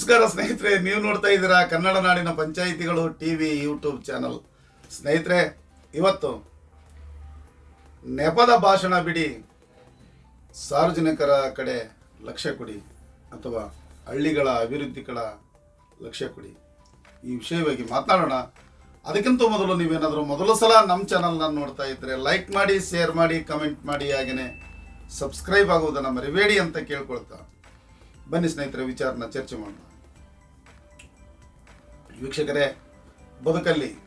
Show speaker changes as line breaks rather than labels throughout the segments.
ನಮಸ್ಕಾರ ಸ್ನೇಹಿತರೆ, ನೀವು ನೋಡ್ತಾ ಇದ್ದೀರಾ ಕನ್ನಡ ನಾಡಿನ ಪಂಚಾಯಿತಿಗಳು ಟಿವಿ, ಯೂಟ್ಯೂಬ್ ಚಾನಲ್. ಸ್ನೇಹಿತರೆ, ಇವತ್ತು ನೆಪದ ಭಾಷಣ ಬಿಡಿ. ಸಾರ್ವಜನಿಕರ ಕಡೆ ಲಕ್ಷ್ಯ ಕೊಡಿ ಅಥವಾ ಹಳ್ಳಿಗಳ ಅಭಿವೃದ್ಧಿಗಳ ಲಕ್ಷ್ಯ ಕೊಡಿ. ಈ ವಿಷಯವಾಗಿ ಮಾತನಾಡೋಣ. ಅದಕ್ಕಿಂತ ಮೊದಲು ನೀವೇನಾದರೂ ಮೊದಲ ಸಲ ನಮ್ಮ ಚಾನಲ್ನ ನೋಡ್ತಾ ಇದ್ದರೆ ಲೈಕ್ ಮಾಡಿ, ಶೇರ್ ಮಾಡಿ, ಕಮೆಂಟ್ ಮಾಡಿ ಹಾಗೆಯೇ ಸಬ್ಸ್ಕ್ರೈಬ್ ಆಗುವುದನ್ನು ಮರಿಬೇಡಿ ಅಂತ ಕೇಳ್ಕೊಳ್ತಾ. ಬನ್ನಿ ಸ್ನೇಹಿತರೆ, ವಿಚಾರನ ಚರ್ಚೆ ಮಾಡೋಣ. ವೀಕ್ಷಕರೇ, ಬದುಕಲ್ಲಿ.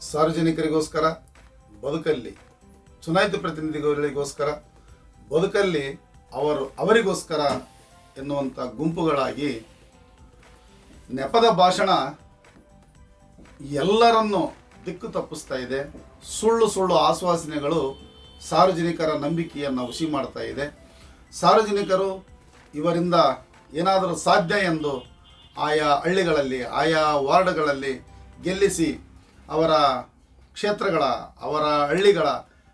ಸಾರ್ವಜನಿಕರಿಗೋಸ್ಕರ ಬದುಕಲ್ಲಿ. ಚುನಾಯಿತ ಪ್ರತಿನಿಧಿಗಳಿಗೋಸ್ಕರ ಬದುಕಲ್ಲಿ ಅವರು, ಅವರಿಗೋಸ್ಕರ ಎನ್ನುವಂಥ ಗುಂಪುಗಳಾಗಿ ನೆಪದ ಭಾಷಣ ಎಲ್ಲರನ್ನು ದಿಕ್ಕು ತಪ್ಪಿಸ್ತಾ ಇದೆ. ಸುಳ್ಳು ಸುಳ್ಳು ಆಶ್ವಾಸನೆಗಳು ಸಾರ್ವಜನಿಕರ ನಂಬಿಕೆಯನ್ನು ಹುಸಿ ಮಾಡ್ತಾ ಇದೆ. ಸಾರ್ವಜನಿಕರು ಇವರಿಂದ ಏನಾದರೂ ಸಾಧ್ಯ ಎಂದು ಆಯಾ ಹಳ್ಳಿಗಳಲ್ಲಿ, ಆಯಾ ವಾರ್ಡ್ಗಳಲ್ಲಿ ಗೆಲ್ಲಿಸಿ ಅವರ ಕ್ಷೇತ್ರಗಳ, ಅವರ ಹಳ್ಳಿಗಳ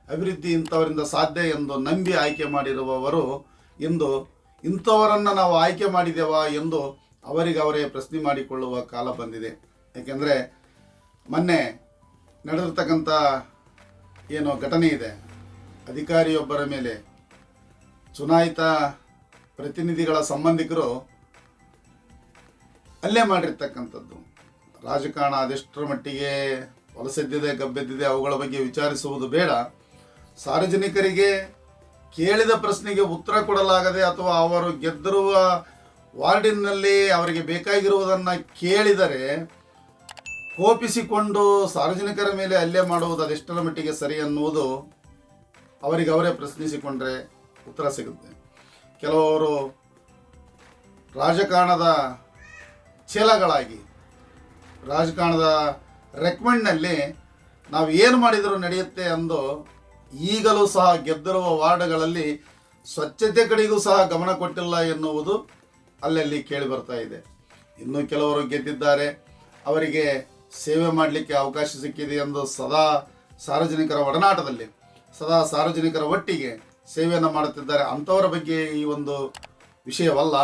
ಅಭಿವೃದ್ಧಿ ಇಂಥವರಿಂದ ಸಾಧ್ಯ ಎಂದು ನಂಬಿ ಆಯ್ಕೆ ಮಾಡಿರುವವರು ಇಂದು ಇಂಥವರನ್ನು ನಾವು ಆಯ್ಕೆ ಮಾಡಿದೆವಾ ಎಂದು ಅವರಿಗೆ ಅವರೇ ಪ್ರಶ್ನೆ ಮಾಡಿಕೊಳ್ಳುವ ಕಾಲ ಬಂದಿದೆ. ಏಕೆಂದರೆ ಮೊನ್ನೆ ನಡೆದಿರ್ತಕ್ಕಂಥ ಏನು ಘಟನೆ ಇದೆ. ಅಧಿಕಾರಿಯೊಬ್ಬರ ಮೇಲೆ ಚುನಾಯಿತ ಪ್ರತಿನಿಧಿಗಳ ಸಂಬಂಧಿಕರು ಹಲ್ಲೆ ಮಾಡಿರ್ತಕ್ಕಂಥದ್ದು. ರಾಜಕಾರಣ ಅದೆಷ್ಟರ ಮಟ್ಟಿಗೆ ಹೊಲಸೆದ್ದಿದೆ, ಗಬ್ಬೆದ್ದಿದೆ ಅವುಗಳ ಬಗ್ಗೆ ವಿಚಾರಿಸುವುದು ಬೇಡ. ಸಾರ್ವಜನಿಕರಿಗೆ ಕೇಳಿದ ಪ್ರಶ್ನೆಗೆ ಉತ್ತರ ಕೊಡಲಾಗದೆ ಅಥವಾ ಅವರು ಗೆದ್ದಿರುವ ವಾರ್ಡಿನಲ್ಲಿ ಅವರಿಗೆ ಬೇಕಾಗಿರುವುದನ್ನು ಕೇಳಿದರೆ ಕೋಪಿಸಿಕೊಂಡು ಸಾರ್ವಜನಿಕರ ಮೇಲೆ ಅಲ್ಲೇ ಮಾಡುವುದು ಅದೆಷ್ಟರ ಮಟ್ಟಿಗೆ ಸರಿ ಅನ್ನುವುದು ಅವರಿಗೆ ಅವರೇ ಪ್ರಶ್ನಿಸಿಕೊಂಡ್ರೆ ಉತ್ತರ ಸಿಗುತ್ತೆ. ಕೆಲವರು ರಾಜಕಾರಣದ ಚೇಲಗಳಾಗಿ ರಾಜಕಾರಣದ ರೆಕಮೆಂಡ್ನಲ್ಲಿ ನಾವು ಏನು ಮಾಡಿದರೂ ನಡೆಯುತ್ತೆ ಅಂದು ಈಗಲೂ ಸಹ ಗೆದ್ದಿರುವ ವಾರ್ಡ್ಗಳಲ್ಲಿ ಸ್ವಚ್ಛತೆ ಕಡೆಗೂ ಸಹ ಗಮನ ಕೊಟ್ಟಿಲ್ಲ ಎನ್ನುವುದು ಅಲ್ಲಲ್ಲಿ ಕೇಳಿ ಬರ್ತಾ ಇದೆ. ಇನ್ನೂ ಕೆಲವರು ಗೆದ್ದಿದ್ದಾರೆ. ಅವರಿಗೆ ಸೇವೆ ಮಾಡಲಿಕ್ಕೆ ಅವಕಾಶ ಸಿಕ್ಕಿದೆ ಎಂದು ಸದಾ ಸಾರ್ವಜನಿಕರ ಒಡನಾಟದಲ್ಲಿ, ಸದಾ ಸಾರ್ವಜನಿಕರ ಒಟ್ಟಿಗೆ ಸೇವೆಯನ್ನು ಮಾಡುತ್ತಿದ್ದಾರೆ. ಅಂಥವರ ಬಗ್ಗೆ ಈ ಒಂದು ವಿಷಯವಲ್ಲ.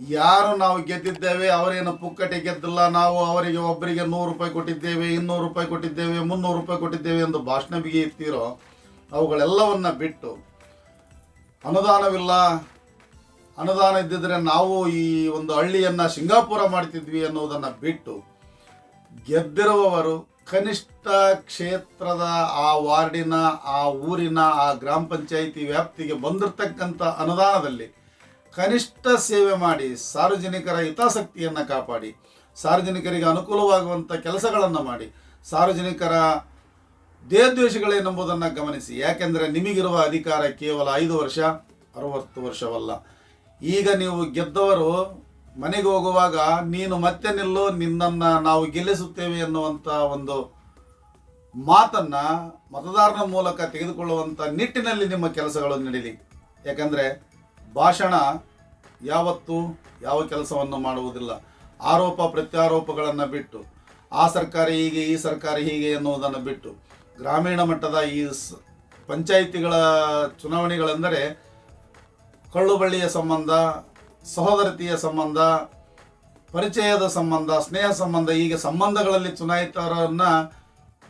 ಯಾರು ನಾವು ಗೆದ್ದಿದ್ದೇವೆ, ಅವರೇನು ಪುಕ್ಕಟೆ ಗೆದ್ದಿಲ್ಲ, ನಾವು ಅವರಿಗೆ ಒಬ್ಬರಿಗೆ ನೂರು ರೂಪಾಯಿ ಕೊಟ್ಟಿದ್ದೇವೆ, ಇನ್ನೂರು ರೂಪಾಯಿ ಕೊಟ್ಟಿದ್ದೇವೆ, ಮುನ್ನೂರು ರೂಪಾಯಿ ಕೊಟ್ಟಿದ್ದೇವೆ ಎಂದು ಭಾಷಣ ಬಿಗಿ ಅವುಗಳೆಲ್ಲವನ್ನ ಬಿಟ್ಟು ಅನುದಾನವಿಲ್ಲ. ಅನುದಾನ ಇದ್ದಿದ್ರೆ ನಾವು ಈ ಒಂದು ಹಳ್ಳಿಯನ್ನು ಸಿಂಗಾಪುರ ಮಾಡ್ತಿದ್ವಿ ಅನ್ನೋದನ್ನು ಬಿಟ್ಟು ಗೆದ್ದಿರುವವರು ಕನಿಷ್ಠ ಕ್ಷೇತ್ರದ ಆ ವಾರ್ಡಿನ, ಆ ಊರಿನ, ಆ ಗ್ರಾಮ ಪಂಚಾಯಿತಿ ವ್ಯಾಪ್ತಿಗೆ ಬಂದಿರತಕ್ಕಂಥ ಅನುದಾನದಲ್ಲಿ ಕನಿಷ್ಠ ಸೇವೆ ಮಾಡಿ ಸಾರ್ವಜನಿಕರ ಹಿತಾಸಕ್ತಿಯನ್ನು ಕಾಪಾಡಿ, ಸಾರ್ವಜನಿಕರಿಗೆ ಅನುಕೂಲವಾಗುವಂಥ ಕೆಲಸಗಳನ್ನು ಮಾಡಿ, ಸಾರ್ವಜನಿಕರ ದೇಹದ್ವೇಷಗಳೇನೆಂಬುದನ್ನು ಗಮನಿಸಿ. ಯಾಕೆಂದರೆ ನಿಮಗಿರುವ ಅಧಿಕಾರ ಕೇವಲ ಐದು ವರ್ಷ, ಅರವತ್ತು ವರ್ಷವಲ್ಲ. ಈಗ ನೀವು ಗೆದ್ದವರು ಮನೆಗೆ ಹೋಗುವಾಗ ನೀನು ಮತ್ತೆ ನಿಲ್ಲು, ನಿನ್ನನ್ನು ನಾವು ಗೆಲ್ಲಿಸುತ್ತೇವೆ ಎನ್ನುವಂಥ ಒಂದು ಮಾತನ್ನ ಮತದಾರನ ಮೂಲಕ ತೆಗೆದುಕೊಳ್ಳುವಂಥ ನಿಟ್ಟಿನಲ್ಲಿ ನಿಮ್ಮ ಕೆಲಸಗಳು ನಡೀಲಿ. ಯಾಕಂದರೆ ಭಾಷಣ ಯಾವತ್ತು ಯಾವ ಕೆಲಸವನ್ನು ಮಾಡುವುದಿಲ್ಲ. ಆರೋಪ ಪ್ರತ್ಯಾರೋಪಗಳನ್ನು ಬಿಟ್ಟು, ಆ ಸರ್ಕಾರ ಹೀಗೆ, ಈ ಸರ್ಕಾರ ಹೀಗೆ ಎನ್ನುವುದನ್ನು ಬಿಟ್ಟು, ಗ್ರಾಮೀಣ ಮಟ್ಟದ ಈ ಸ್ ಪಂಚಾಯಿತಿಗಳ ಚುನಾವಣೆಗಳೆಂದರೆ ಕಳ್ಳುಬಳ್ಳಿಯ ಸಂಬಂಧ, ಸಹೋದರತೆಯ ಸಂಬಂಧ, ಪರಿಚಯದ ಸಂಬಂಧ, ಸ್ನೇಹ ಸಂಬಂಧ, ಹೀಗೆ ಸಂಬಂಧಗಳಲ್ಲಿ ಚುನಾಯಿತರನ್ನು,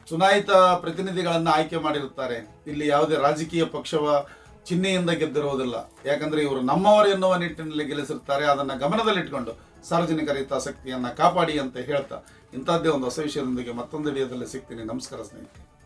ಚುನಾಯಿತ ಪ್ರತಿನಿಧಿಗಳನ್ನು ಆಯ್ಕೆ ಮಾಡಿರುತ್ತಾರೆ. ಇಲ್ಲಿ ಯಾವುದೇ ರಾಜಕೀಯ ಪಕ್ಷವ ಚಿಹ್ನೆಯಿಂದ ಗೆದ್ದಿರುವುದಿಲ್ಲ. ಯಾಕಂದ್ರೆ ಇವರು ನಮ್ಮವರು ಎನ್ನುವ ನಿಟ್ಟಿನಲ್ಲಿ ಗೆಲ್ಲಿಸಿರ್ತಾರೆ, ಅದನ್ನು ಗಮನದಲ್ಲಿಟ್ಕೊಂಡು ಸಾರ್ವಜನಿಕರ ಹಿತಾಸಕ್ತಿಯನ್ನು ಕಾಪಾಡಿ ಅಂತ ಹೇಳ್ತಾ ಇಂಥದ್ದೇ ಒಂದು ಹೊಸ ವಿಷಯದೊಂದಿಗೆ ಮತ್ತೊಂದು ವಿಡಿಯೋದಲ್ಲಿ ಸಿಗ್ತೀನಿ. ನಮಸ್ಕಾರ ಸ್ನೇಹಿತರೆ.